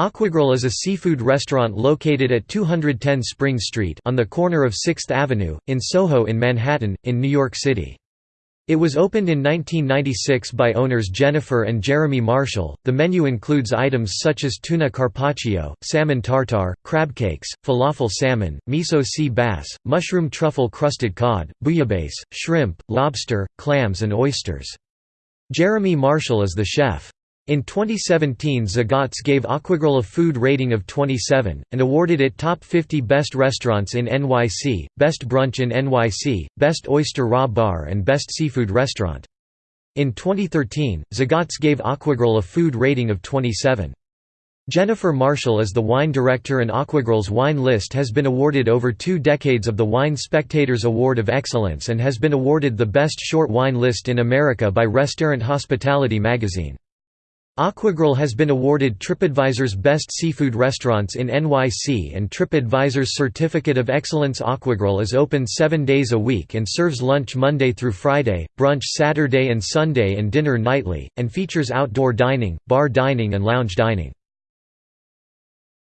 Aquagrill is a seafood restaurant located at 210 Spring Street on the corner of 6th Avenue, in Soho in Manhattan, in New York City. It was opened in 1996 by owners Jennifer and Jeremy Marshall. The menu includes items such as tuna carpaccio, salmon tartar, crab cakes, falafel salmon, miso sea bass, mushroom truffle crusted cod, bouillabaisse, shrimp, lobster, clams, and oysters. Jeremy Marshall is the chef. In 2017 Zagat's gave Aquagrill a food rating of 27, and awarded it Top 50 Best Restaurants in NYC, Best Brunch in NYC, Best Oyster Raw Bar and Best Seafood Restaurant. In 2013, Zagat's gave Aquagrill a food rating of 27. Jennifer Marshall is the wine director and Aquagrill's wine list has been awarded over two decades of the Wine Spectators Award of Excellence and has been awarded the best short wine list in America by Restaurant Hospitality magazine. Aquagrill has been awarded TripAdvisor's Best Seafood Restaurants in NYC and TripAdvisor's Certificate of Excellence Aquagrill is open seven days a week and serves lunch Monday through Friday, brunch Saturday and Sunday and dinner nightly, and features outdoor dining, bar dining and lounge dining.